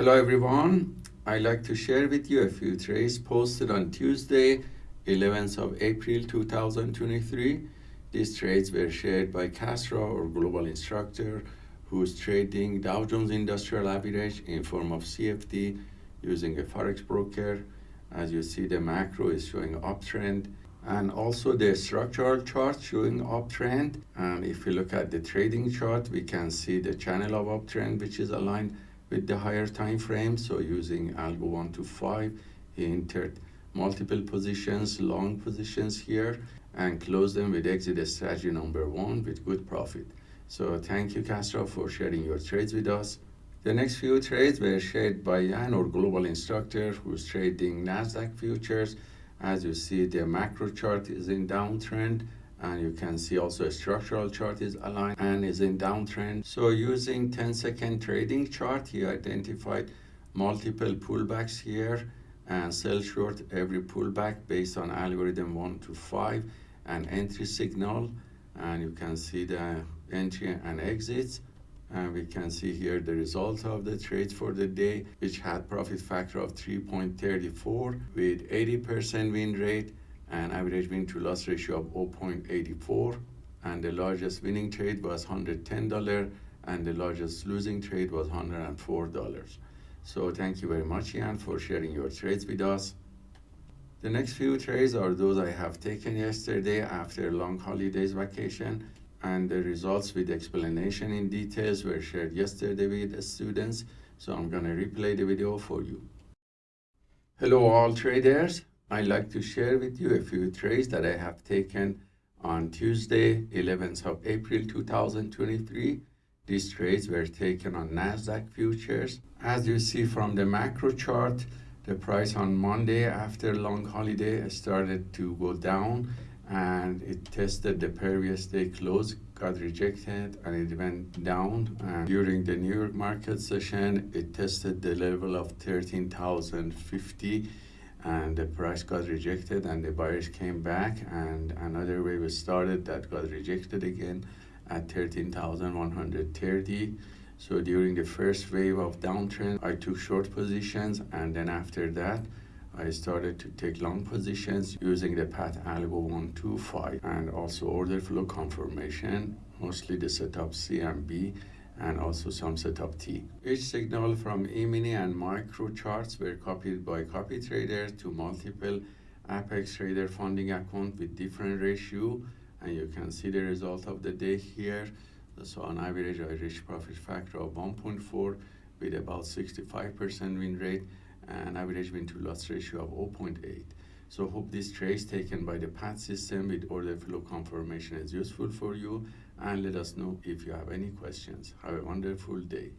Hello everyone. I'd like to share with you a few trades posted on Tuesday, 11th of April 2023. These trades were shared by Castro or global instructor who's trading Dow Jones Industrial Average in form of CFD using a Forex broker. As you see, the macro is showing uptrend and also the structural chart showing uptrend. And if we look at the trading chart, we can see the channel of uptrend, which is aligned with the higher time frame. So using algo 1 to 5, he entered multiple positions, long positions here, and closed them with exit strategy number one with good profit. So thank you, Castro, for sharing your trades with us. The next few trades were shared by Jan, our global instructor, who's trading NASDAQ futures. As you see, the macro chart is in downtrend, and you can see also a structural chart is aligned and is in downtrend. So using 10 second trading chart, he identified multiple pullbacks here and sell short every pullback based on algorithm 1 to 5 and entry signal. And you can see the entry and exits and we can see here the result of the trade for the day which had profit factor of 3.34 with 80% win rate and average win to loss ratio of 0.84 and the largest winning trade was $110 and the largest losing trade was $104 so thank you very much Ian for sharing your trades with us the next few trades are those I have taken yesterday after long holidays vacation and the results with explanation in details were shared yesterday with the students. So I'm going to replay the video for you. Hello all traders. I'd like to share with you a few trades that I have taken on Tuesday, 11th of April 2023. These trades were taken on NASDAQ futures. As you see from the macro chart, the price on Monday after long holiday started to go down and it tested the previous day close got rejected and it went down and during the new york market session it tested the level of 13050 and the price got rejected and the buyers came back and another wave started that got rejected again at 13130 so during the first wave of downtrend i took short positions and then after that I started to take long positions using the PAT algo 125 and also order flow confirmation, mostly the setup C and B and also some setup T. Each signal from E-mini and micro charts were copied by copy traders to multiple Apex Trader funding account with different ratio and you can see the result of the day here. So on average, I reached profit factor of 1.4 with about 65% win rate and average win to loss ratio of 0.8. So hope this trace taken by the PAT system with order flow confirmation is useful for you and let us know if you have any questions. Have a wonderful day.